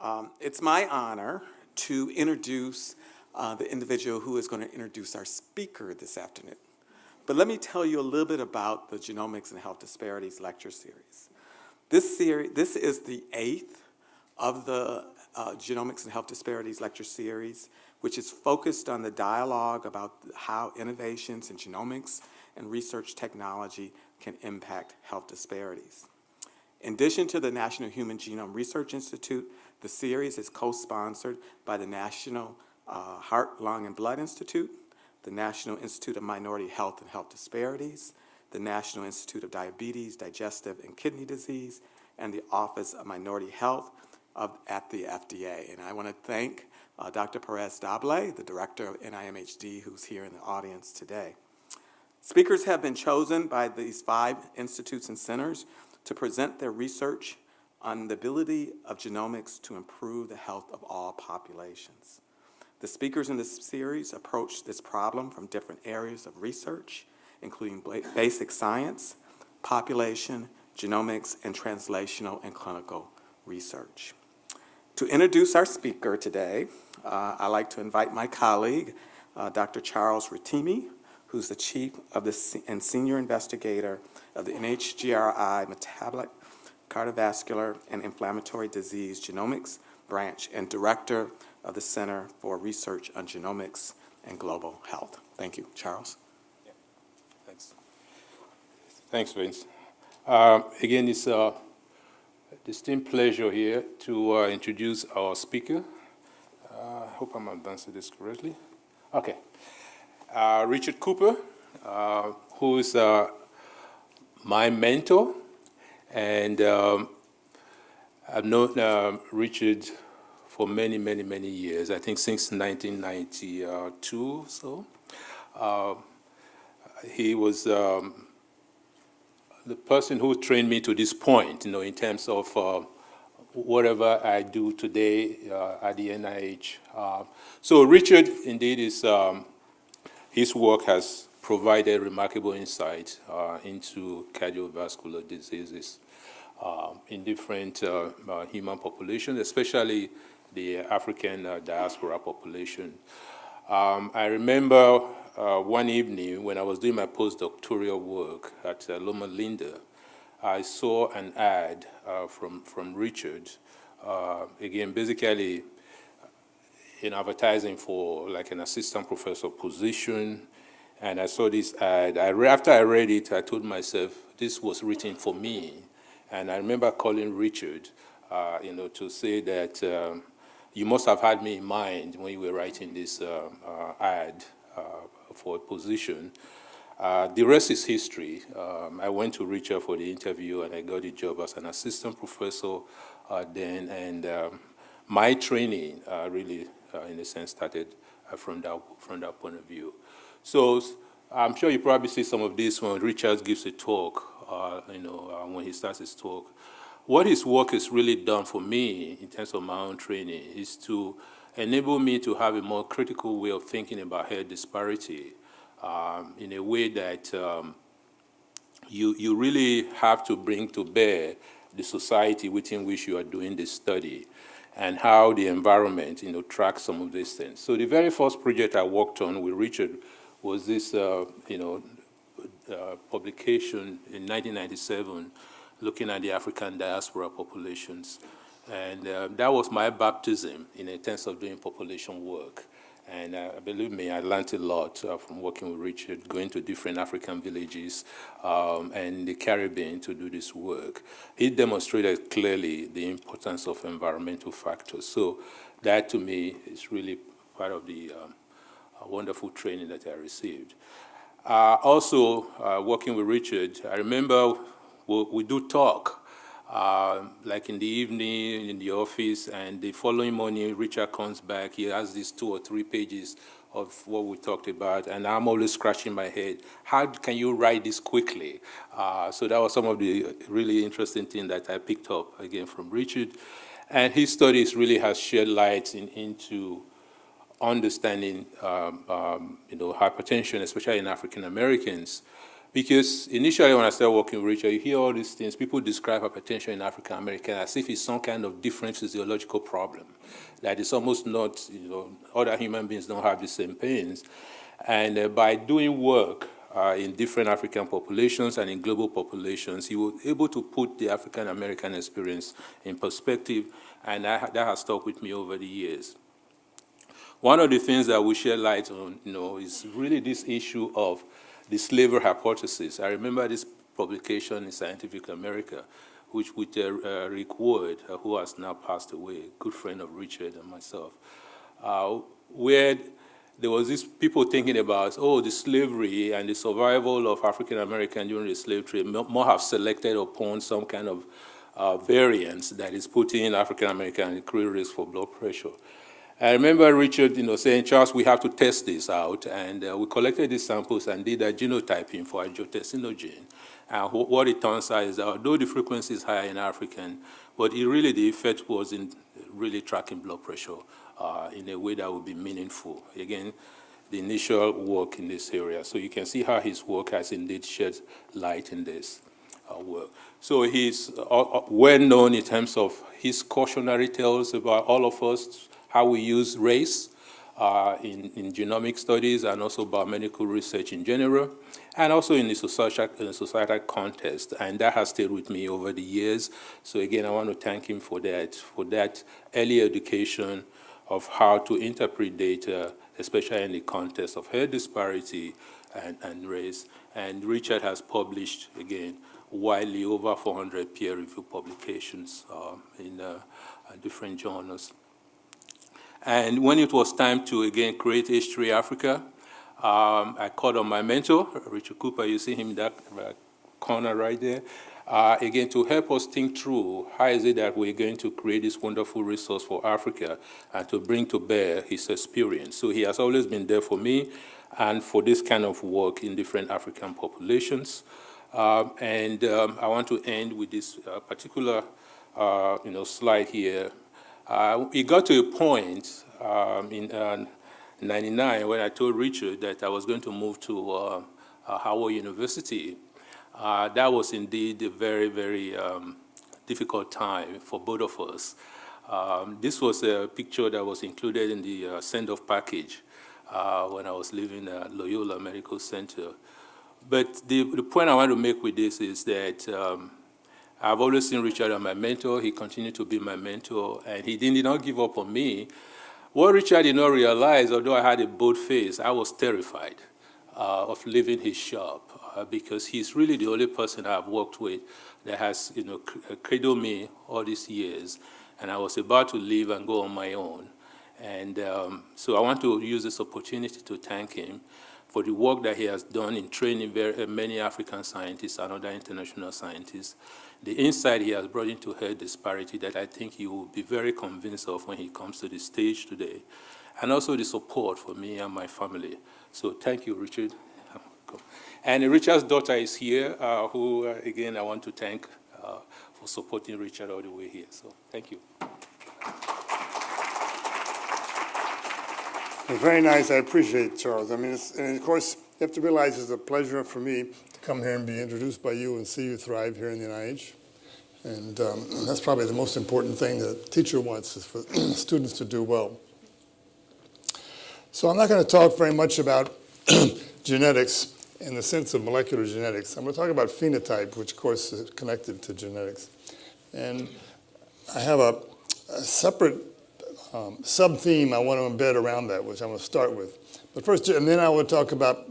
Um, it's my honor to introduce uh, the individual who is going to introduce our speaker this afternoon. But let me tell you a little bit about the Genomics and Health Disparities lecture series. This, series, this is the eighth of the uh, Genomics and Health Disparities lecture series, which is focused on the dialogue about how innovations in genomics and research technology can impact health disparities. In addition to the National Human Genome Research Institute, the series is co-sponsored by the National uh, Heart, Lung, and Blood Institute, the National Institute of Minority Health and Health Disparities, the National Institute of Diabetes, Digestive, and Kidney Disease, and the Office of Minority Health of, at the FDA. And I want to thank uh, Dr. Perez Stable, the director of NIMHD, who's here in the audience today. Speakers have been chosen by these five institutes and centers to present their research on the ability of genomics to improve the health of all populations. The speakers in this series approach this problem from different areas of research, including basic science, population, genomics, and translational and clinical research. To introduce our speaker today, uh, I'd like to invite my colleague, uh, Dr. Charles Rotimi, who's the chief of the and senior investigator of the NHGRI Metabolic, Cardiovascular, and Inflammatory Disease Genomics Branch and director of the Center for Research on Genomics and Global Health. Thank you. Charles? Yeah. Thanks. Thanks, Vince. Uh, again, it's a distinct pleasure here to uh, introduce our speaker. I uh, hope I'm advancing this correctly. Okay. Uh, Richard Cooper, uh, who is my mentor, and um, I've known uh, Richard for many, many, many years, I think since 1992 so. he was um, the person who trained me to this point, you know, in terms of uh, whatever I do today uh, at the NIH. Uh, so Richard, indeed, is um, his work has provided remarkable insight uh, into cardiovascular diseases um, in different uh, uh, human populations, especially the African diaspora population. Um, I remember uh, one evening when I was doing my postdoctoral work at uh, Loma Linda, I saw an ad uh, from, from Richard, uh, again, basically in advertising for like an assistant professor position, and I saw this ad. I, after I read it, I told myself, this was written for me. And I remember calling Richard, uh, you know, to say that um, you must have had me in mind when you were writing this uh, ad for a position. Uh, the rest is history. Um, I went to Richard for the interview and I got the job as an assistant professor uh, then and um, my training uh, really, uh, in a sense, started uh, from, that, from that point of view. So I'm sure you probably see some of this when Richard gives a talk, uh, you know, when he starts his talk. What his work has really done for me in terms of my own training is to enable me to have a more critical way of thinking about health disparity um, in a way that um, you, you really have to bring to bear the society within which you are doing this study and how the environment, you know, tracks some of these things. So the very first project I worked on with Richard was this, uh, you know, uh, publication in 1997 looking at the African diaspora populations. And uh, that was my baptism in a terms of doing population work. And uh, believe me, I learned a lot uh, from working with Richard, going to different African villages um, and the Caribbean to do this work. He demonstrated clearly the importance of environmental factors. So that to me is really part of the um, wonderful training that I received. Uh, also, uh, working with Richard, I remember we, we do talk uh, like in the evening in the office, and the following morning, Richard comes back. He has these two or three pages of what we talked about, and I'm always scratching my head. How can you write this quickly? Uh, so that was some of the really interesting thing that I picked up, again, from Richard. And his studies really has shed light in, into understanding, um, um, you know, hypertension, especially in African Americans, Because initially when I started working with Richard, you hear all these things, people describe hypertension in African American as if it's some kind of different physiological problem. That it's almost not, you know, other human beings don't have the same pains. And uh, by doing work uh, in different African populations and in global populations, he was able to put the African American experience in perspective, and that has stuck with me over the years. One of the things that we share light on, you know, is really this issue of the slavery hypothesis. I remember this publication in Scientific America, which with uh, uh, Rick Ward, uh, who has now passed away, good friend of Richard and myself, uh, where there was these people thinking about, oh, the slavery and the survival of African American during the slave trade more have selected upon some kind of uh, variance that is putting African American at increased risk for blood pressure. I remember Richard, you know, saying, Charles, we have to test this out, and uh, we collected these samples and did a genotyping for angiotensinogen. And what it turns out is that although the frequency is higher in African, but it really the effect was in really tracking blood pressure uh, in a way that would be meaningful. Again, the initial work in this area. So you can see how his work has indeed shed light in this uh, work. So he's uh, uh well known in terms of his cautionary tales about all of us how we use race uh, in, in, genomic studies and also biomedical research in general, and also in the societal, in context. And that has stayed with me over the years. So again, I want to thank him for that, for that early education of how to interpret data, especially in the context of health disparity and, and race. And Richard has published, again, widely over 400 peer-reviewed publications um, in uh, different journals. And when it was time to, again, create H3 Africa, um, I called on my mentor, Richard Cooper. You see him in that corner right there. Uh, again, to help us think through how is it that we're going to create this wonderful resource for Africa and to bring to bear his experience. So he has always been there for me and for this kind of work in different African populations. Um, and um, I want to end with this uh, particular uh, you know, slide here uh, it got to a point um, in uh, 99 when I told Richard that I was going to move to uh, uh Howard University. That was indeed a very, very um, difficult time for both of us. Um, this was a picture that was included in the send-off package when I was leaving Loyola Medical Center. But the, the, point I want to make with this is that um, I've always seen Richard as my mentor. He continued to be my mentor, and he did not give up on me. What Richard did not realize, although I had a bold face, I was terrified uh, of leaving his shop uh, because he's really the only person I've worked with that has, you know, uh, cradled me all these years. And I was about to leave and go on my own. And um, so I want to use this opportunity to thank him for the work that he has done in training very, many African scientists and other international scientists the insight he has brought into health disparity that I think he will be very convinced of when he comes to the stage today, and also the support for me and my family. So thank you, Richard. And Richard's daughter is here, uh, who, uh, again, I want to thank uh, for supporting Richard all the way here. So thank you. very nice. I appreciate it, Charles. I mean, and of course, have to realize it's a pleasure for me to come here and be introduced by you and see you thrive here in the NIH. And, um, that's probably the most important thing that a teacher wants is for students to do well. So I'm not going to talk very much about genetics in the sense of molecular genetics. I'm going to talk about phenotype, which of course is connected to genetics. And I have a, a separate um, sub-theme I want to embed around that, which I'm going to start with. But first, and then I will talk about,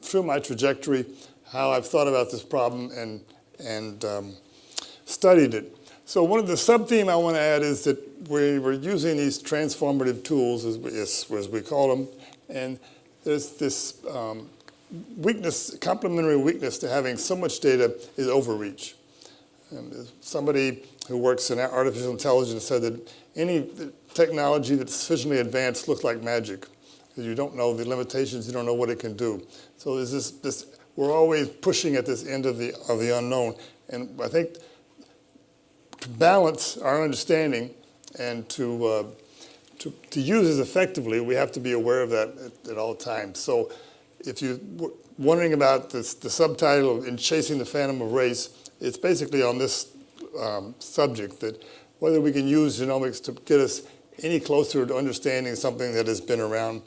through my trajectory, how I've thought about this problem and, and um, studied it. So one of the sub-theme I want to add is that we were using these transformative tools, as we, as we call them, and there's this um, weakness, complementary weakness to having so much data is overreach. And somebody who works in artificial intelligence said that any technology that's sufficiently advanced looks like magic you don't know the limitations, you don't know what it can do. So there's this, this, we're always pushing at this end of the, of the unknown. And I think to balance our understanding and to, uh, to, to use it effectively, we have to be aware of that at, at all times. So if you're wondering about this, the subtitle of In Chasing the Phantom of Race, it's basically on this um, subject that whether we can use genomics to get us any closer to understanding something that has been around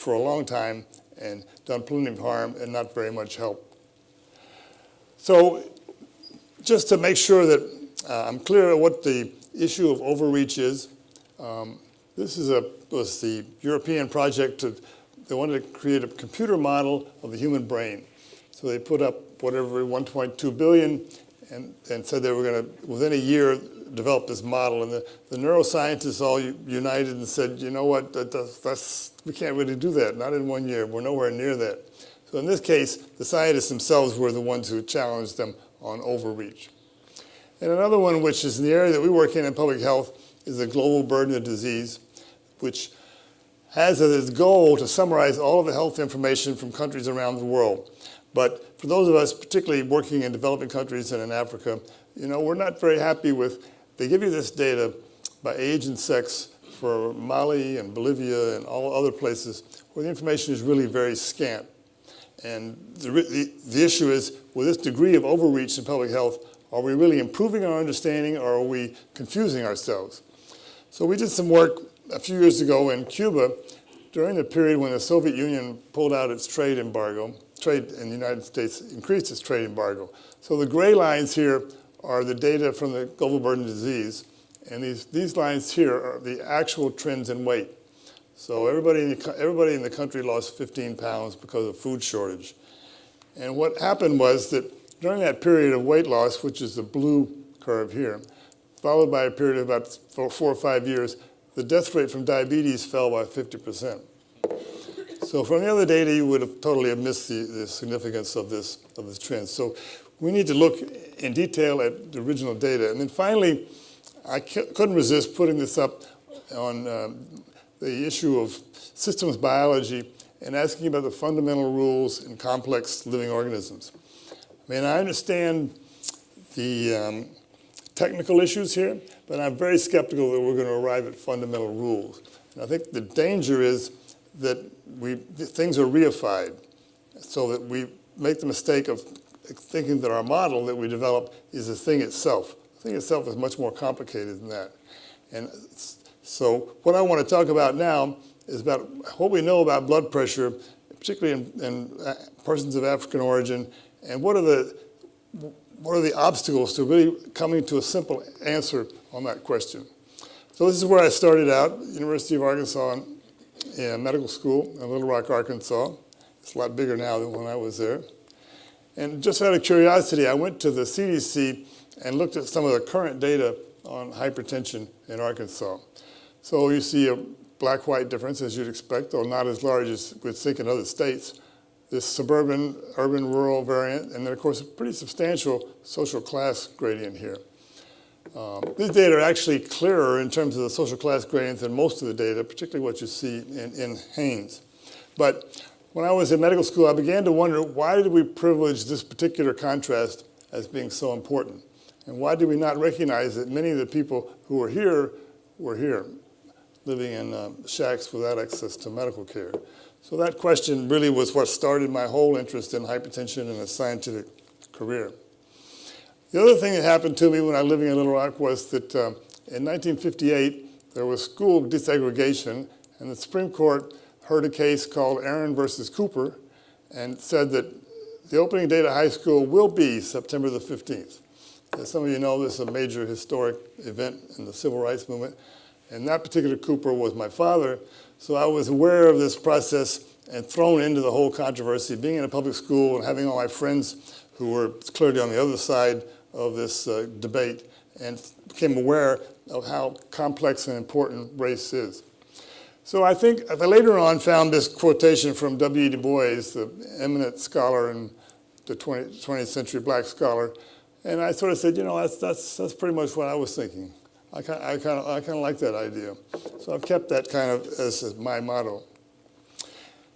for a long time and done plenty of harm and not very much help. So just to make sure that uh, I'm clear what the issue of overreach is, um, this is a, was the European project to, they wanted to create a computer model of the human brain. So they put up whatever, 1.2 billion, and, and said they were going to, within a year, develop this model. And the, the neuroscientists all united and said, you know what, that, that's, that's, we can't really do that, not in one year. We're nowhere near that. So in this case, the scientists themselves were the ones who challenged them on overreach. And another one, which is in the area that we work in in public health, is the global burden of disease, which has as its goal to summarize all of the health information from countries around the world. But for those of us, particularly working in developing countries and in Africa, you know, we're not very happy with, they give you this data by age and sex for Mali and Bolivia and all other places where the information is really very scant. And the, the, the issue is, with this degree of overreach in public health, are we really improving our understanding or are we confusing ourselves? So we did some work a few years ago in Cuba during the period when the Soviet Union pulled out its trade embargo, trade in the United States increased its trade embargo. So the gray lines here are the data from the global burden disease, and these, these lines here are the actual trends in weight. So everybody in, the, everybody in the country lost 15 pounds because of food shortage. And what happened was that during that period of weight loss, which is the blue curve here, followed by a period of about four, four or five years, the death rate from diabetes fell by 50%. So from the other data, you would have totally have missed the, the significance of this, of this trend. So we need to look in detail at the original data. And then finally, I couldn't resist putting this up on um, the issue of systems biology and asking about the fundamental rules in complex living organisms. I mean, I understand the um, technical issues here, but I'm very skeptical that we're going to arrive at fundamental rules. And I think the danger is that we, things are reified so that we make the mistake of thinking that our model that we develop is the thing itself. The thing itself is much more complicated than that. And so what I want to talk about now is about what we know about blood pressure, particularly in, in uh, persons of African origin, and what are the what are the obstacles to really coming to a simple answer on that question? So this is where I started out, University of Arkansas in, in medical school in Little Rock, Arkansas. It's a lot bigger now than when I was there. And just out of curiosity, I went to the CDC and looked at some of the current data on hypertension in Arkansas. So you see a black-white difference, as you'd expect, though not as large as we'd think in other states. This suburban, urban, rural variant, and then, of course, a pretty substantial social class gradient here. Um, these data are actually clearer in terms of the social class gradients than most of the data, particularly what you see in, in NHANES. But when I was in medical school, I began to wonder why did we privilege this particular contrast as being so important? And why did we not recognize that many of the people who were here were here, living in um, shacks without access to medical care? So that question really was what started my whole interest in hypertension and a scientific career. The other thing that happened to me when I was living in Little Rock was that um, in 1958, there was school desegregation, and the Supreme Court heard a case called Aaron versus Cooper and said that the opening date of high school will be September the 15th. As some of you know, this is a major historic event in the civil rights movement, and that particular Cooper was my father, so I was aware of this process and thrown into the whole controversy, being in a public school and having all my friends who were clearly on the other side of this uh, debate and became aware of how complex and important race is. So I think I later on found this quotation from W. Du Bois, the eminent scholar and the 20, 20th century black scholar, and I sort of said, you know, that's, that's, that's pretty much what I was thinking. I kind, I, kind of, I kind of like that idea. So I've kept that kind of as my motto.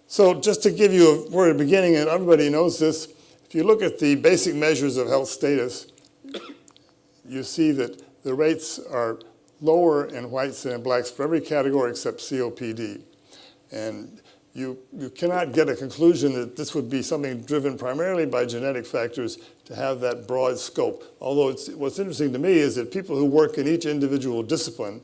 So just to give you a word of beginning, and everybody knows this, if you look at the basic measures of health status, you see that the rates are lower in whites in blacks for every category except COPD. And you, you cannot get a conclusion that this would be something driven primarily by genetic factors to have that broad scope. Although what's interesting to me is that people who work in each individual discipline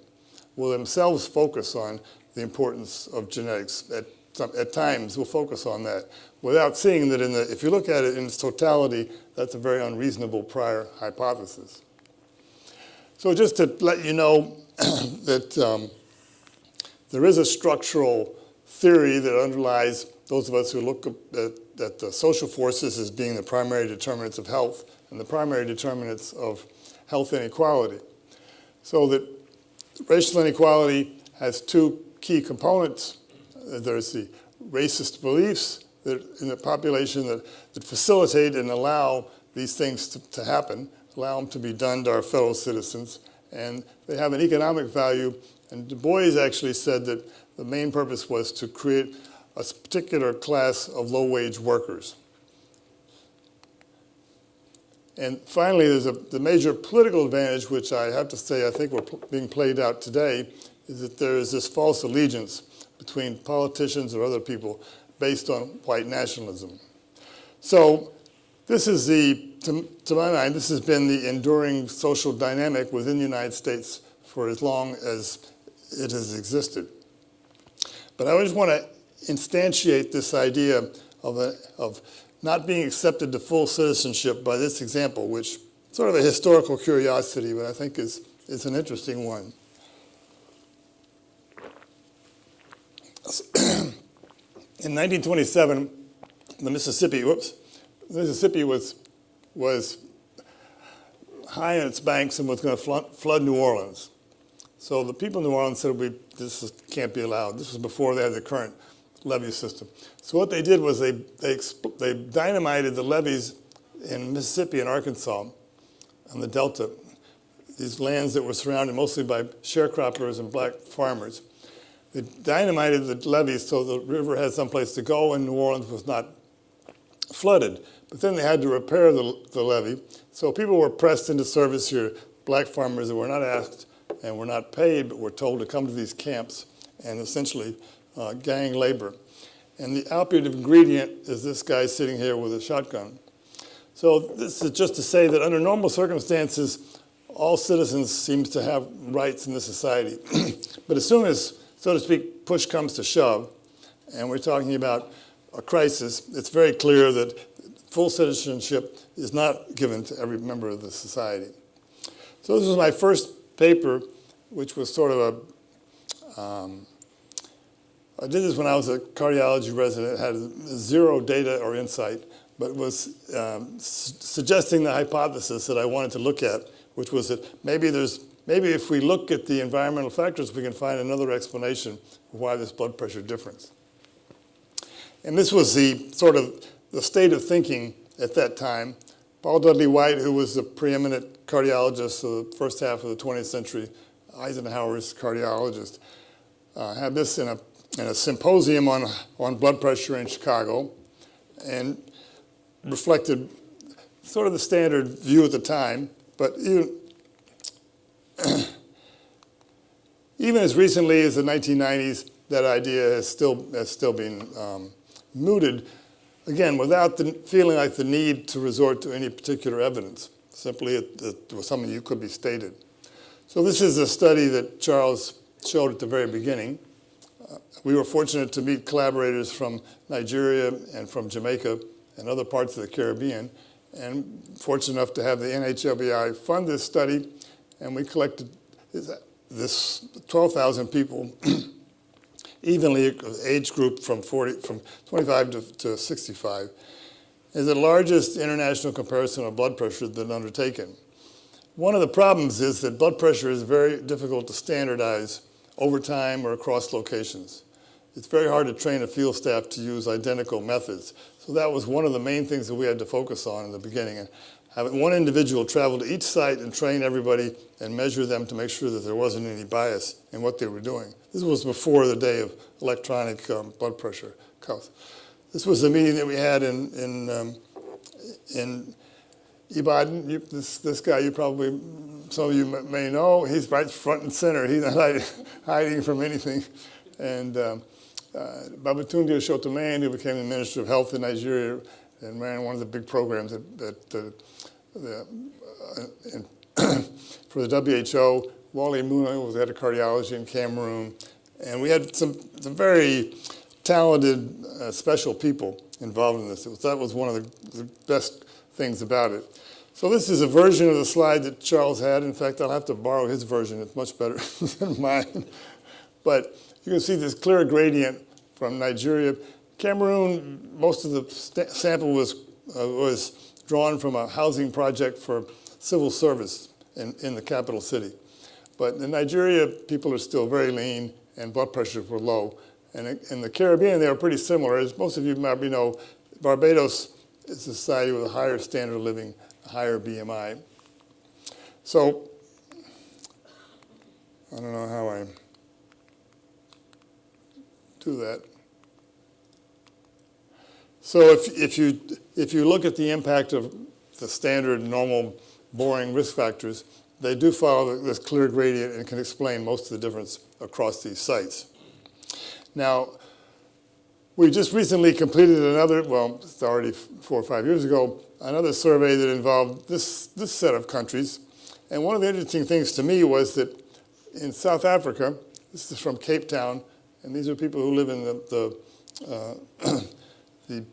will themselves focus on the importance of genetics. At, some, at times, will focus on that without seeing that in the, if you look at it in its totality, that's a very unreasonable prior hypothesis. So just to let you know that um, there is a structural theory that underlies those of us who look at, at the social forces as being the primary determinants of health and the primary determinants of health inequality. So that racial inequality has two key components. There's the racist beliefs that in the population that, that facilitate and allow these things to, to happen, allow them to be done to our fellow citizens, and they have an economic value. And Du Bois actually said that the main purpose was to create a particular class of low-wage workers. And finally, there's a, the major political advantage, which I have to say I think we're being played out today, is that there is this false allegiance between politicians or other people based on white nationalism. So this is the, to, to my mind, this has been the enduring social dynamic within the United States for as long as it has existed. But I just want to instantiate this idea of, a, of not being accepted to full citizenship by this example, which sort of a historical curiosity, but I think is, is an interesting one. In 1927, the Mississippi, whoops, Mississippi was, was high in its banks and was going to flood, New Orleans. So the people in New Orleans said, we, this is, can't be allowed. This was before they had the current levee system. So what they did was they, they, they dynamited the levees in Mississippi and Arkansas on the Delta, these lands that were surrounded mostly by sharecroppers and black farmers. They dynamited the levees so the river had someplace to go and New Orleans was not flooded. But then they had to repair the, the levee. So people were pressed into service here, black farmers that were not asked and were not paid, but were told to come to these camps and essentially uh, gang labor. And the operative ingredient is this guy sitting here with a shotgun. So this is just to say that under normal circumstances, all citizens seems to have rights in this society. but as soon as so to speak, push comes to shove, and we're talking about a crisis, it's very clear that full citizenship is not given to every member of the society. So this was my first paper, which was sort of a, um, I did this when I was a cardiology resident, had zero data or insight, but was um, su suggesting the hypothesis that I wanted to look at, which was that maybe there's maybe if we look at the environmental factors, we can find another explanation for why this blood pressure difference. And this was the sort of the state of thinking at that time. Paul Dudley White, who was the preeminent cardiologist of the first half of the 20th century, Eisenhower's cardiologist, uh, had this in a, in a symposium on, on blood pressure in Chicago and reflected sort of the standard view at the time, but even, even as recently as the 1990s, that idea has still, has still been um, mooted, again, without the feeling like the need to resort to any particular evidence. Simply it, it was something you could be stated. So this is a study that Charles showed at the very beginning. Uh, we were fortunate to meet collaborators from Nigeria and from Jamaica and other parts of the Caribbean, and fortunate enough to have the NHLBI fund this study, and we collected this 12,000 people evenly age group from 40, from 25 to, to 65 is the largest international comparison of blood pressure been undertaken. One of the problems is that blood pressure is very difficult to standardize over time or across locations. It's very hard to train a field staff to use identical methods. So that was one of the main things that we had to focus on in the beginning. And having one individual travel to each site and train everybody and measure them to make sure that there wasn't any bias in what they were doing. This was before the day of electronic um, blood pressure cuffs. This was a meeting that we had in, in, um, in Ibadan. You, this, this guy you probably, some of you may know, he's right front and center. He's not hiding from anything. And um, uh, Babatunde Osotimehin, who became the Minister of Health in Nigeria and ran one of the big programs that, that uh, the, uh, for the WHO. Wally Muna was head of cardiology in Cameroon. And we had some, some very talented, uh, special people involved in this. Was, that was one of the, the best things about it. So this is a version of the slide that Charles had. In fact, I'll have to borrow his version. It's much better than mine. But you can see this clear gradient from Nigeria. Cameroon, most of the sample was, uh, was drawn from a housing project for civil service in, in the capital city. But in Nigeria, people are still very lean and blood pressures were low. And in the Caribbean, they are pretty similar. As most of you probably know, Barbados is a society with a higher standard of living, a higher BMI. So, I don't know how I do that. So if, if, you, if you look at the impact of the standard, normal, boring risk factors, they do follow this clear gradient and can explain most of the difference across these sites. Now, we just recently completed another, well, it's already four or five years ago, another survey that involved this, this set of countries. And one of the interesting things to me was that in South Africa, this is from Cape Town, and these are people who live in the, the, uh, the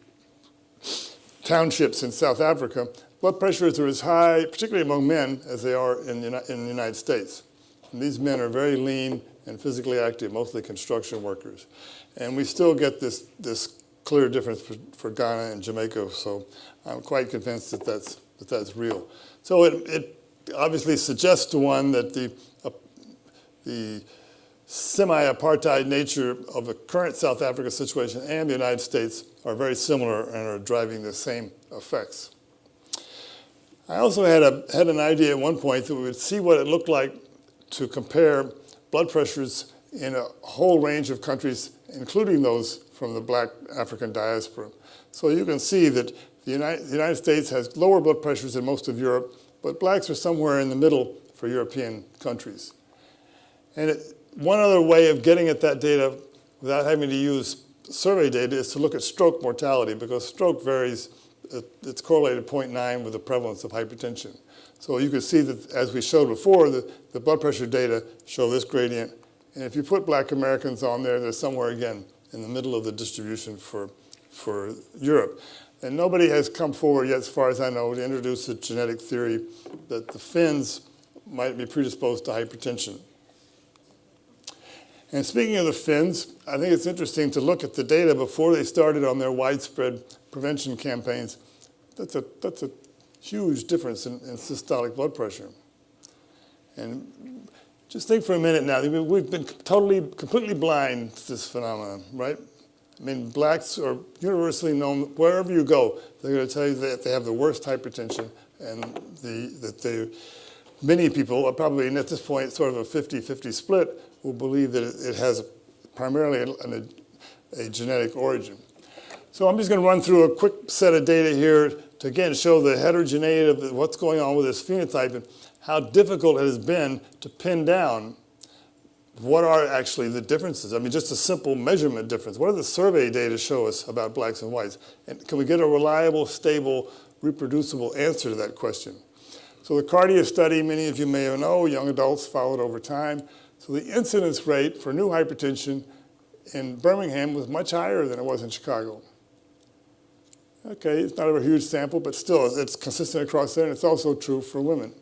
townships in South Africa, blood pressures are as high, particularly among men, as they are in, in the United States. And these men are very lean and physically active, mostly construction workers. And we still get this, this clear difference for, for Ghana and Jamaica, so I'm quite convinced that that's, that that's real. So it, it obviously suggests to one that the, uh, the semi-apartheid nature of the current South Africa situation and the United States are very similar and are driving the same effects. I also had, a, had an idea at one point that we would see what it looked like to compare blood pressures in a whole range of countries, including those from the black African diaspora. So you can see that the United, the United States has lower blood pressures than most of Europe, but blacks are somewhere in the middle for European countries. And it, one other way of getting at that data without having to use survey data is to look at stroke mortality because stroke varies, it's correlated 0.9 with the prevalence of hypertension. So you can see that as we showed before, the, the blood pressure data show this gradient. And if you put black Americans on there, they're somewhere again in the middle of the distribution for, for Europe. And nobody has come forward yet, as far as I know, to introduce a genetic theory that the Finns might be predisposed to hypertension. And speaking of the Finns, I think it's interesting to look at the data before they started on their widespread prevention campaigns. That's a, that's a huge difference in, in systolic blood pressure. And just think for a minute now, we've been totally, completely blind to this phenomenon, right? I mean, blacks are universally known, wherever you go, they're going to tell you that they have the worst hypertension and the, that they, many people, are probably at this point sort of a 50-50 split, will believe that it has primarily a, a genetic origin. So I'm just going to run through a quick set of data here to again show the heterogeneity of what's going on with this phenotype and how difficult it has been to pin down what are actually the differences? I mean, just a simple measurement difference. What do the survey data show us about blacks and whites? And can we get a reliable, stable, reproducible answer to that question? So the Cardia study, many of you may know, young adults followed over time. So the incidence rate for new hypertension in Birmingham was much higher than it was in Chicago. Okay, it's not a huge sample, but still it's consistent across there, and it's also true for women.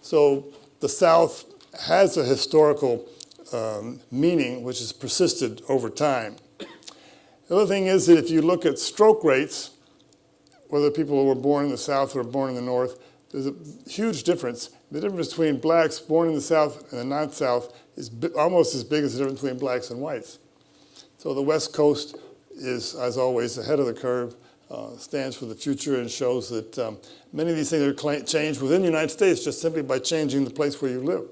So the South has a historical um, meaning which has persisted over time. The other thing is that if you look at stroke rates, whether people were born in the South or born in the North, there's a huge difference. The difference between blacks born in the South and the non-South is almost as big as the difference between blacks and whites. So the West Coast is, as always, ahead of the curve uh, stands for the future and shows that um, many of these things are changed within the United States just simply by changing the place where you live.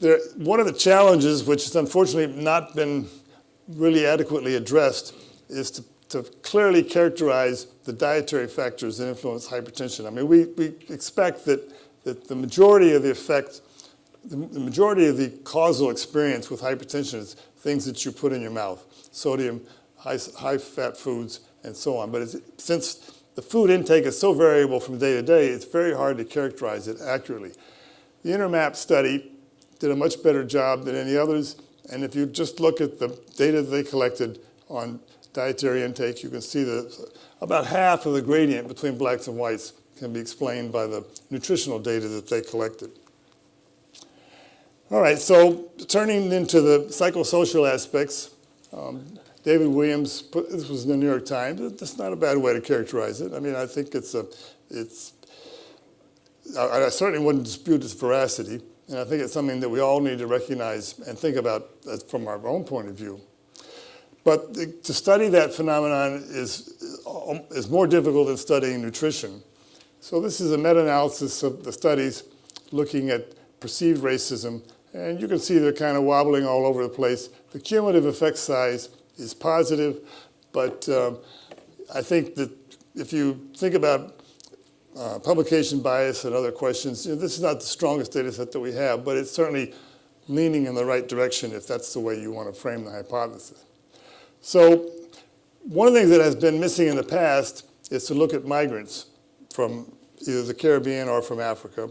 There, one of the challenges, which has unfortunately not been really adequately addressed, is to, to clearly characterize the dietary factors that influence hypertension. I mean, we, we expect that, that the majority of the effect the the majority of the causal experience with hypertension is things that you put in your mouth, sodium, high, high-fat foods, and so on. But it's, since the food intake is so variable from day to day, it's very hard to characterize it accurately. The INTERMAP study did a much better job than any others, and if you just look at the data they collected on dietary intake, you can see that about half of the gradient between blacks and whites can be explained by the nutritional data that they collected. All right, so turning into the psychosocial aspects, um, David Williams, put, this was in the New York Times. That's not a bad way to characterize it. I mean, I think it's a, it's, I, I certainly wouldn't dispute its veracity, and I think it's something that we all need to recognize and think about from our own point of view. But the, to study that phenomenon is, um, is more difficult than studying nutrition. So this is a meta-analysis of the studies looking at perceived racism, and you can see they're kind of wobbling all over the place. The cumulative effect size is positive, but um, I think that if you think about uh, publication bias and other questions, you know, this is not the strongest data set that we have, but it's certainly leaning in the right direction if that's the way you want to frame the hypothesis. So one of the things that has been missing in the past is to look at migrants from either the Caribbean or from Africa.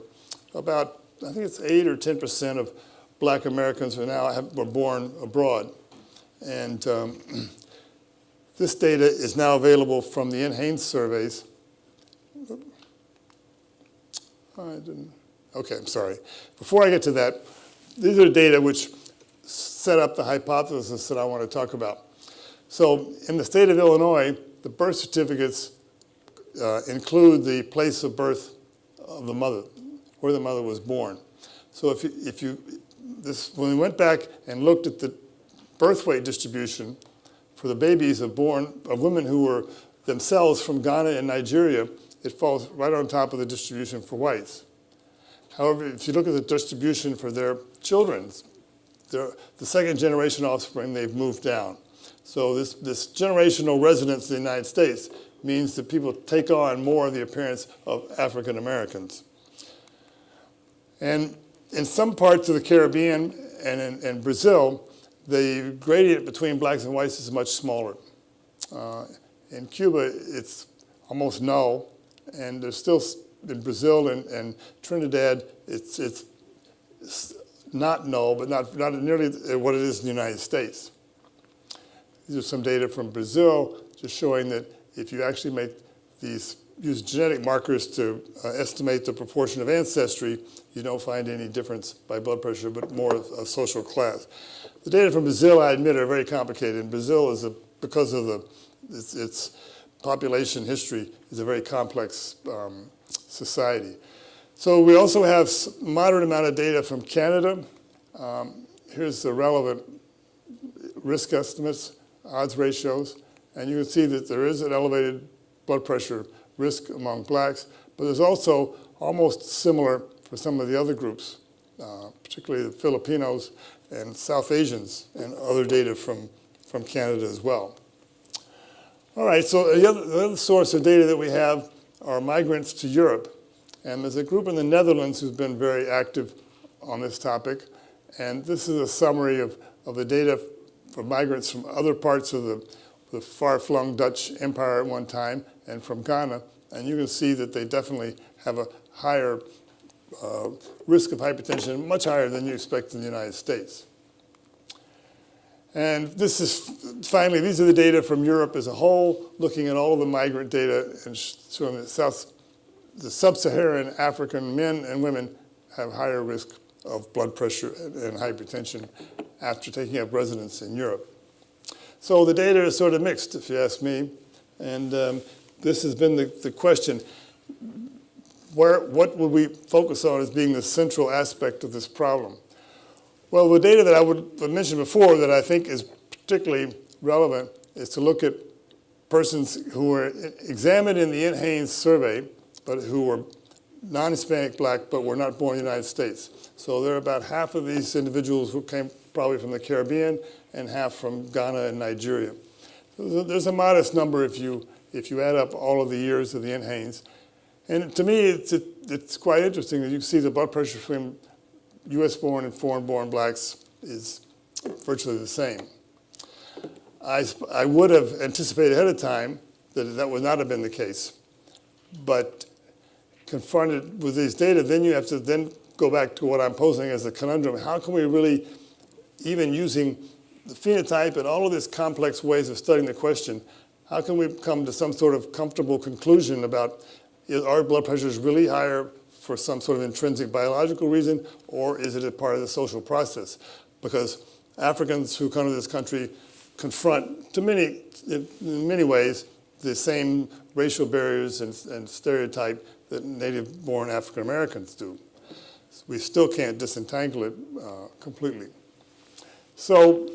About, I think it's 8 or 10% of black Americans who now have, were born abroad. And um, this data is now available from the NHANES surveys. I didn't, okay, I'm sorry. Before I get to that, these are data which set up the hypothesis that I want to talk about. So in the state of Illinois, the birth certificates uh, include the place of birth of the mother, where the mother was born. So if you, if you this, when we went back and looked at the birth weight distribution for the babies of born of women who were themselves from Ghana and Nigeria, it falls right on top of the distribution for whites. However, if you look at the distribution for their children, the second generation offspring, they've moved down. So this, this generational residence in the United States means that people take on more of the appearance of African Americans. And in some parts of the Caribbean and in, in Brazil, the gradient between blacks and whites is much smaller. Uh, in Cuba, it's almost null, and there's still, in Brazil and, and Trinidad, it's, it's, not null, but not, not nearly what it is in the United States. These are some data from Brazil just showing that if you actually make these, use genetic markers to uh, estimate the proportion of ancestry, you don't find any difference by blood pressure, but more of, of social class. The data from Brazil, I admit, are very complicated. And Brazil is, a, because of the, its, its, population history, is a very complex um, society. So we also have moderate amount of data from Canada. Um, here's the relevant risk estimates, odds ratios, and you can see that there is an elevated blood pressure risk among blacks, but there's also almost similar for some of the other groups, uh, particularly the Filipinos and South Asians and other data from, from Canada as well. All right, so the other, the other source of data that we have are migrants to Europe. And there's a group in the Netherlands who's been very active on this topic. And this is a summary of, of the data for migrants from other parts of the, the far-flung Dutch Empire at one time and from Ghana. And you can see that they definitely have a higher uh, risk of hypertension, much higher than you expect in the United States. And this is, finally, these are the data from Europe as a whole, looking at all of the migrant data and showing that South, the sub-Saharan African men and women have higher risk of blood pressure and hypertension after taking up residence in Europe. So the data is sort of mixed, if you ask me. And um, this has been the, the question where, what would we focus on as being the central aspect of this problem? Well, the data that I would mention before that I think is particularly relevant is to look at persons who were examined in the NHANES survey, but who were non-Hispanic black, but were not born in the United States. So there are about half of these individuals who came probably from the Caribbean and half from Ghana and Nigeria. There's a modest number if you, if you add up all of the years of the NHANES. And to me, it's, it, it's quite interesting that you see the blood pressure between US-born and foreign-born blacks is virtually the same. I, I would have anticipated ahead of time that that would not have been the case. But confronted with these data, then you have to then go back to what I'm posing as a conundrum. How can we really, even using the phenotype and all of these complex ways of studying the question, how can we come to some sort of comfortable conclusion about is our blood pressure is really higher for some sort of intrinsic biological reason, or is it a part of the social process? Because Africans who come to this country confront, to many, in many ways, the same racial barriers and, and stereotype that native-born African Americans do. We still can't disentangle it uh, completely. So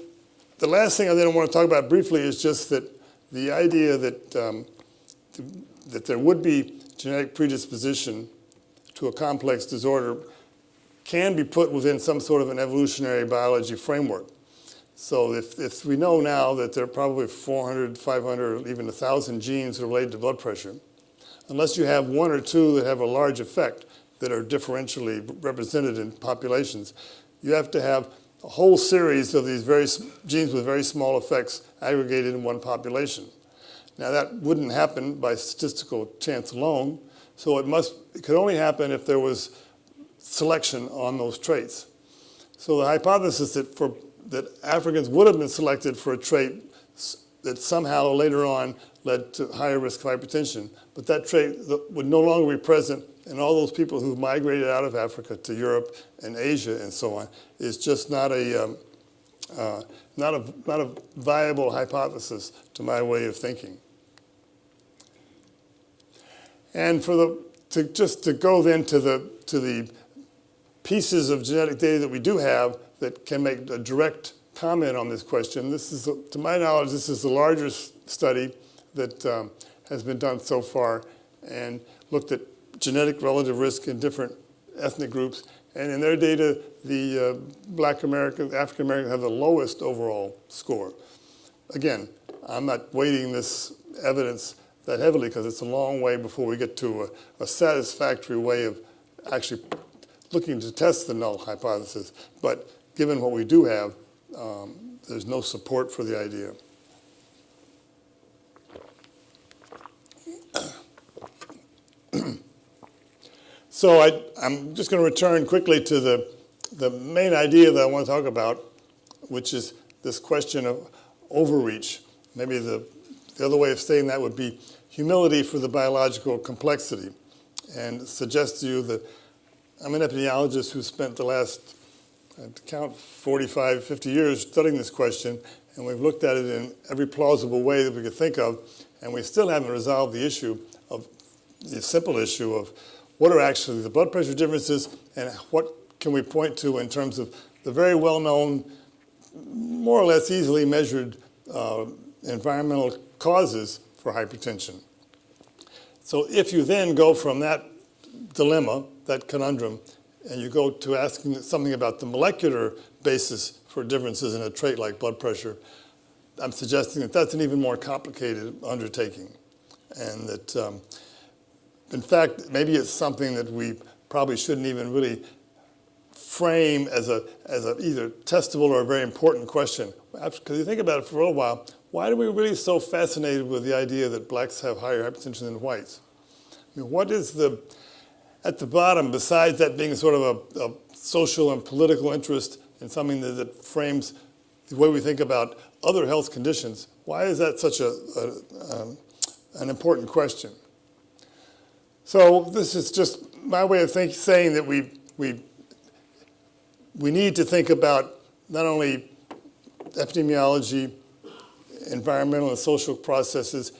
the last thing I then want to talk about briefly is just that the idea that, um, that there would be genetic predisposition to a complex disorder can be put within some sort of an evolutionary biology framework. So if, if we know now that there are probably 400, 500, even 1,000 genes related to blood pressure, unless you have one or two that have a large effect that are differentially represented in populations, you have to have a whole series of these very genes with very small effects aggregated in one population. Now that wouldn't happen by statistical chance alone, so it must, it could only happen if there was selection on those traits. So the hypothesis that for, that Africans would have been selected for a trait that somehow later on led to higher risk of hypertension, but that trait would no longer be present in all those people who migrated out of Africa to Europe and Asia and so on, is just not a, um, uh, not a, not a viable hypothesis to my way of thinking. And for the, to just to go then to the, to the pieces of genetic data that we do have that can make a direct comment on this question. This is, to my knowledge, this is the largest study that um, has been done so far and looked at genetic relative risk in different ethnic groups. And in their data, the uh, black Americans, African Americans have the lowest overall score. Again, I'm not weighting this evidence that heavily because it's a long way before we get to a, a satisfactory way of actually looking to test the null hypothesis. But given what we do have, um, there's no support for the idea. So I, I'm just going to return quickly to the, the main idea that I want to talk about, which is this question of overreach. Maybe the, the other way of saying that would be humility for the biological complexity, and suggest to you that I'm an epidemiologist who spent the last, I have to count 45, 50 years studying this question, and we've looked at it in every plausible way that we could think of, and we still haven't resolved the issue of the simple issue of what are actually the blood pressure differences and what can we point to in terms of the very well-known, more or less easily measured uh, environmental causes for hypertension. So if you then go from that dilemma, that conundrum, and you go to asking something about the molecular basis for differences in a trait like blood pressure, I'm suggesting that that's an even more complicated undertaking. And that, um, in fact, maybe it's something that we probably shouldn't even really frame as a, as a either testable or a very important question. Because you think about it for a little while, why are we really so fascinated with the idea that blacks have higher hypertension than whites? I mean, what is the, at the bottom, besides that being sort of a, a social and political interest in something that, that frames the way we think about other health conditions, why is that such a, a um, an important question? So this is just my way of think, saying that we, we, we need to think about not only epidemiology, environmental and social processes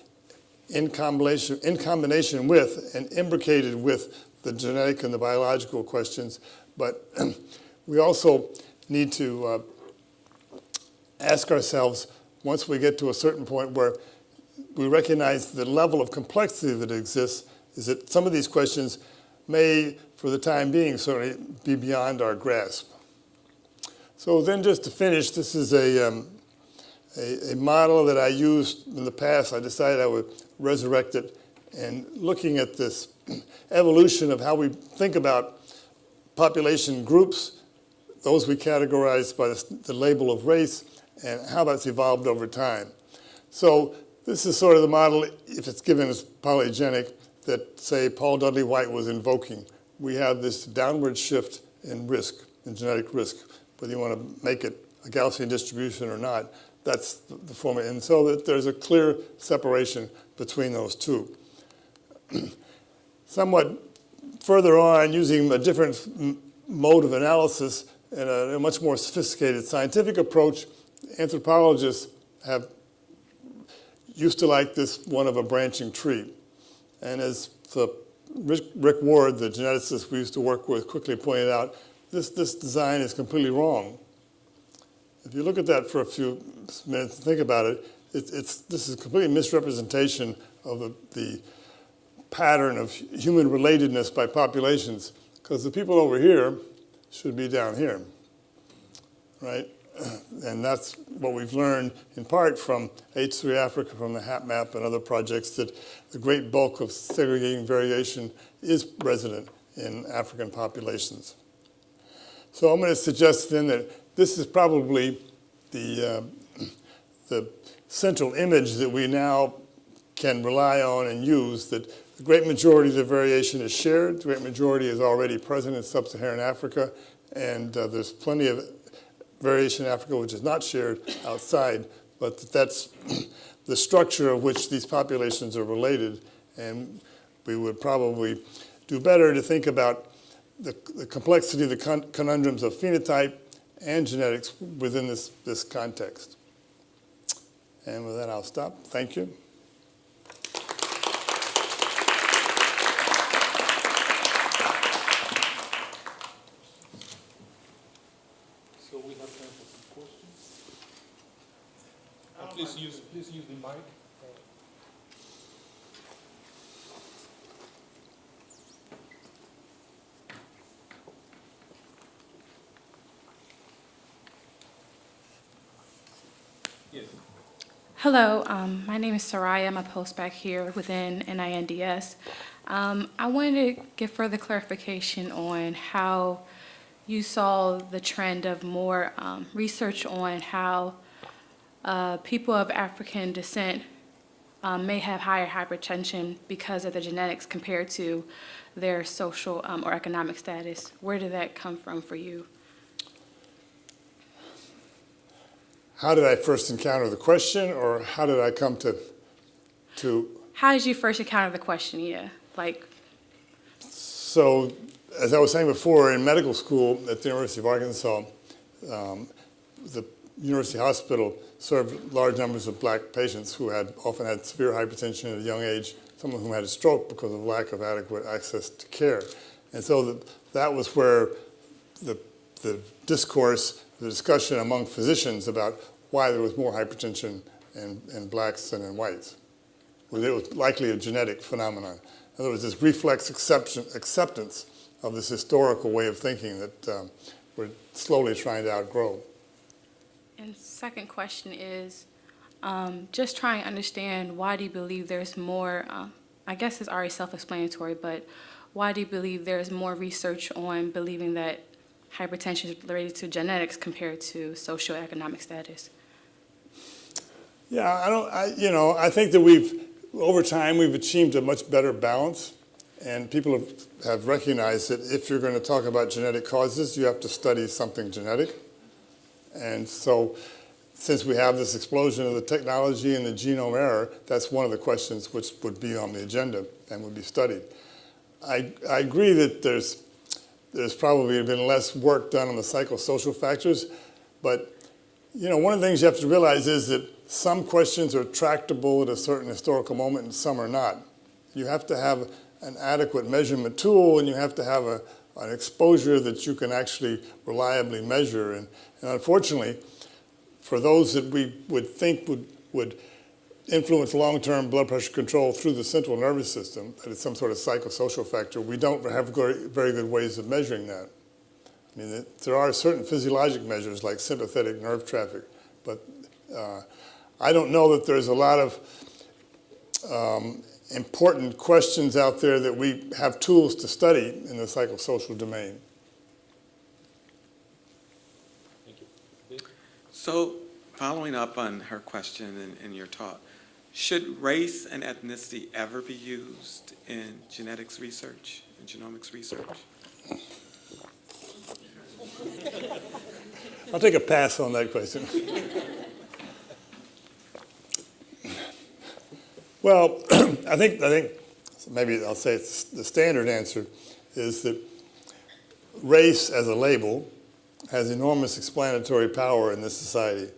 in combination, in combination with and imbricated with the genetic and the biological questions, but we also need to uh, ask ourselves, once we get to a certain point where we recognize the level of complexity that exists, is that some of these questions may, for the time being, certainly be beyond our grasp. So then just to finish, this is a, um, a, a model that I used in the past. I decided I would resurrect it and looking at this evolution of how we think about population groups those we categorize by the, the label of race and how that's evolved over time. So this is sort of the model, if it's given as polygenic, that say Paul Dudley White was invoking. We have this downward shift in risk, in genetic risk, whether you want to make it a Gaussian distribution or not, that's the formula. And so that there's a clear separation between those two. Somewhat further on, using a different mode of analysis and a, much more sophisticated scientific approach, anthropologists have used to like this one of a branching tree. And as the Rick Ward, the geneticist we used to work with, quickly pointed out, this, this design is completely wrong. If you look at that for a few minutes and think about it, it it's, this is a complete misrepresentation of the, the pattern of human relatedness by populations, because the people over here should be down here, right? And that's what we've learned in part from H3 Africa, from the HapMap and other projects, that the great bulk of segregating variation is resident in African populations. So I'm going to suggest then that this is probably the, uh, the central image that we now can rely on and use, that the great majority of the variation is shared, the great majority is already present in sub-Saharan Africa, and uh, there's plenty of variation in Africa which is not shared outside, but that's the structure of which these populations are related, and we would probably do better to think about the, the complexity of the con- conundrums of phenotype and genetics within this, this context. And with that, I'll stop. Thank you. So we have time for some questions? Uh, Please use, please use the mic. Hello, um, my name is Soraya. I'm a postbac here within NINDS. Um, I wanted to get further clarification on how you saw the trend of more um, research on how uh, people of African descent um, may have higher hypertension because of the genetics compared to their social um, or economic status. Where did that come from for you? How did I first encounter the question, or how did I come to, to How did you first encounter the question? Yeah, like So, as I was saying before, in medical school at the University of Arkansas, um, the University Hospital served large numbers of black patients who had often had severe hypertension at a young age, some of whom had a stroke because of lack of adequate access to care. And so the, that was where the, the discourse, the discussion among physicians about why there was more hypertension in, in blacks than in whites. Well, it was likely a genetic phenomenon. In other words, this reflex acceptance, of this historical way of thinking that um, we're slowly trying to outgrow. And second question is, um, just trying to understand why do you believe there's more, um, I guess it's already self-explanatory, but why do you believe there's more research on believing that hypertension is related to genetics compared to socioeconomic status? Yeah, I don't, I, you know, I think that we've, over time, we've achieved a much better balance. And people have, have recognized that if you're going to talk about genetic causes, you have to study something genetic. And so, since we have this explosion of the technology and the genome era, that's one of the questions which would be on the agenda and would be studied. I, I agree that there's, there's probably been less work done on the psychosocial factors, but you know, one of the things you have to realize is that some questions are tractable at a certain historical moment and some are not. You have to have an adequate measurement tool and you have to have a, an exposure that you can actually reliably measure. And, and unfortunately, for those that we would think would, would influence long-term blood pressure control through the central nervous system, that it's some sort of psychosocial factor, we don't have very, very good ways of measuring that. I mean, there are certain physiologic measures like sympathetic nerve traffic, but uh, I don't know that there's a lot of um, important questions out there that we have tools to study in the psychosocial domain. Thank you. So, following up on her question and, and your talk, should race and ethnicity ever be used in genetics research, and genomics research? I'll take a pass on that question. Well, I think, I think, maybe I'll say it's the standard answer is that race as a label has enormous explanatory power in this society.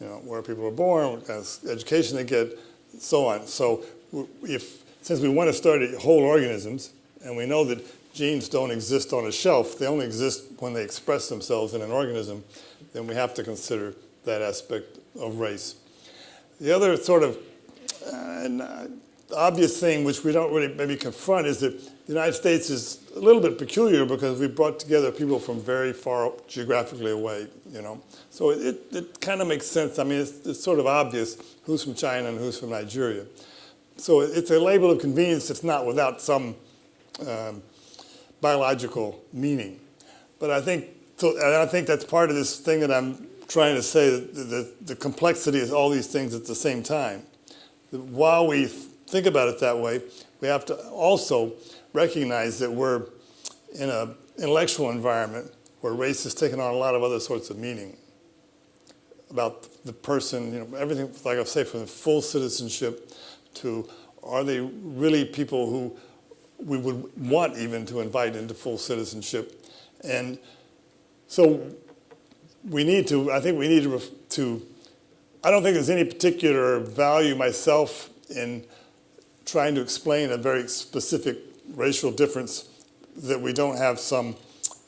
You know, where people are born, what kind of education they get, so on. So if, since we want to study whole organisms, and we know that genes don't exist on a shelf, they only exist when they express themselves in an organism, then we have to consider that aspect of race. The other sort of uh, obvious thing, which we don't really maybe confront, is that the United States is a little bit peculiar because we brought together people from very far geographically away, you know. So it, it kind of makes sense. I mean, it's, it's sort of obvious who's from China and who's from Nigeria. So it's a label of convenience that's not without some um, biological meaning. But I think, so, and I think that's part of this thing that I'm trying to say, that the, the, the complexity is all these things at the same time. While we think about it that way, we have to also recognize that we're in an intellectual environment where race has taken on a lot of other sorts of meaning about the person, you know, everything, like I say, from full citizenship to are they really people who we would want even to invite into full citizenship? And so we need to, I think we need to, to I don't think there's any particular value myself in trying to explain a very specific racial difference that we don't have some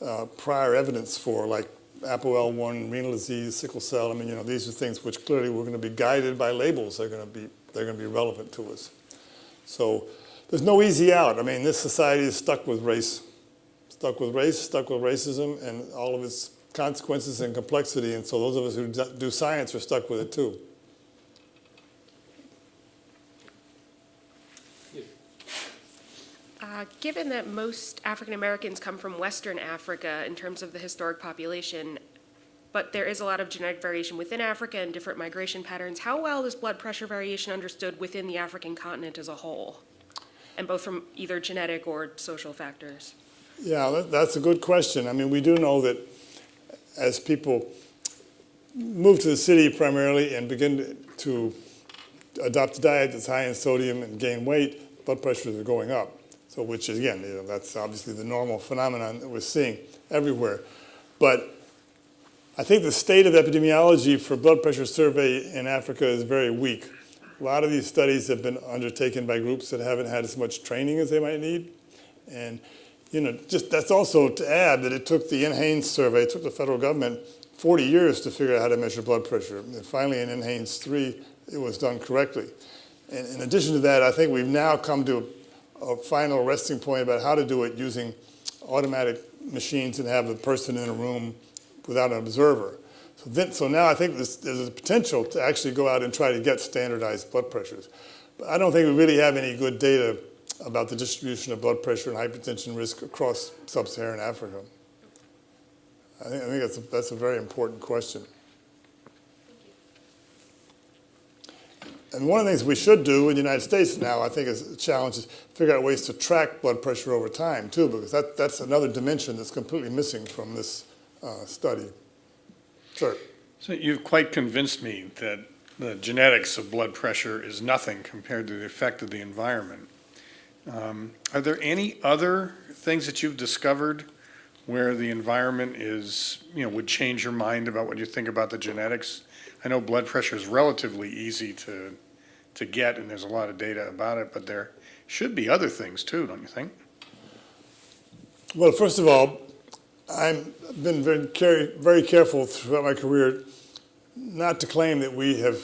uh, prior evidence for, like ApoL1, renal disease, sickle cell. I mean, you know, these are things which clearly we're going to be guided by labels. They're going to be they're going to be relevant to us. So there's no easy out. I mean, this society is stuck with race, stuck with race, stuck with racism, and all of its consequences and complexity. And so those of us who do- do science are stuck with it too. Uh, Given that most African Americans come from Western Africa in terms of the historic population, but there is a lot of genetic variation within Africa and different migration patterns, how well is blood pressure variation understood within the African continent as a whole? And both from either genetic or social factors? Yeah, that, that's a good question. I mean, we do know that as people move to the city primarily and begin to adopt a diet that's high in sodium and gain weight, blood pressures are going up. So, which is again, you know, that's obviously the normal phenomenon that we're seeing everywhere. But I think the state of epidemiology for blood pressure survey in Africa is very weak. A lot of these studies have been undertaken by groups that haven't had as much training as they might need. And, you know, just that's also to add that it took the NHANES survey, it took the federal government 40 years to figure out how to measure blood pressure. And finally in NHANES 3, it was done correctly. And in addition to that, I think we've now come to a final resting point about how to do it using automatic machines and have a person in a room without an observer. So, then, so now I think this, there's a potential to actually go out and try to get standardized blood pressures. But I don't think we really have any good data about the distribution of blood pressure and hypertension risk across sub-Saharan Africa. I think, I think that's, a, that's a very important question. And one of the things we should do in the United States now, I think, is a challenge is figure out ways to track blood pressure over time too, because that, that's another dimension that's completely missing from this uh, study. Sure. So you've quite convinced me that the genetics of blood pressure is nothing compared to the effect of the environment. Um, Are there any other things that you've discovered where the environment is, you know, would change your mind about what you think about the genetics? I know blood pressure is relatively easy to, to get, and there's a lot of data about it, but there should be other things too, don't you think? Well, first of all, I've been very, care- very careful throughout my career not to claim that we have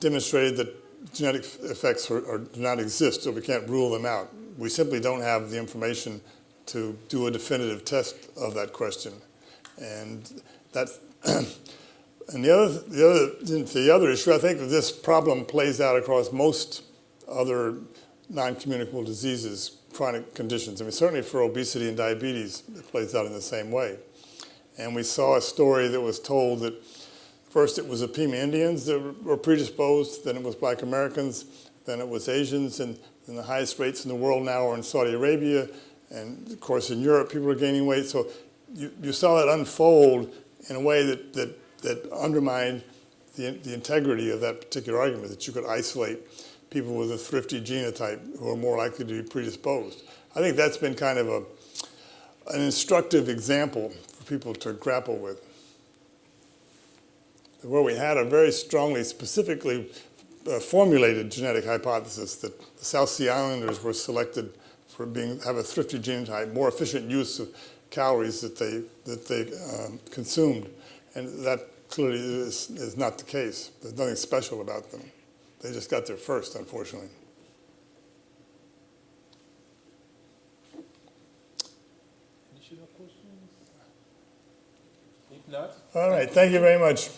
demonstrated that genetic effects are, are, do not exist, so we can't rule them out. We simply don't have the information to do a definitive test of that question. And that's, and the other, the other, the other issue, I think that this problem plays out across most other non-communicable diseases, chronic conditions. I mean, certainly for obesity and diabetes, it plays out in the same way. And we saw a story that was told that First, it was the Pima Indians that were predisposed, then it was black Americans, then it was Asians, and, and the highest rates in the world now are in Saudi Arabia, and of course in Europe people are gaining weight. So you, you saw that unfold in a way that, that, that undermined the, the integrity of that particular argument, that you could isolate people with a thrifty genotype who are more likely to be predisposed. I think that's been kind of a, an instructive example for people to grapple with. Where we had a very strongly, specifically uh, formulated genetic hypothesis that the South Sea Islanders were selected for being have a thrifty genotype, more efficient use of calories that they that they um, consumed, and that clearly is, is not the case. There's nothing special about them. They just got there first, unfortunately. Additional questions? If not, All right, thank you very much.